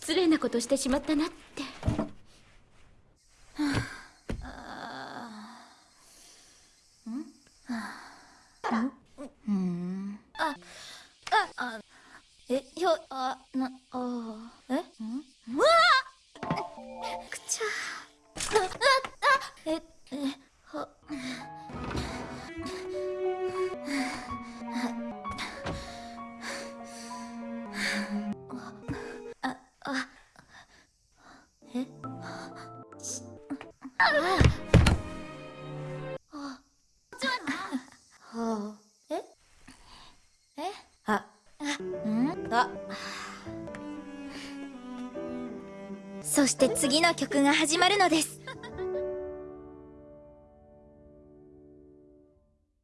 失礼なことしてしまったなって。えひょあなあええ？はあえ？え？あ。ん？あ。そして次の曲が始まるのです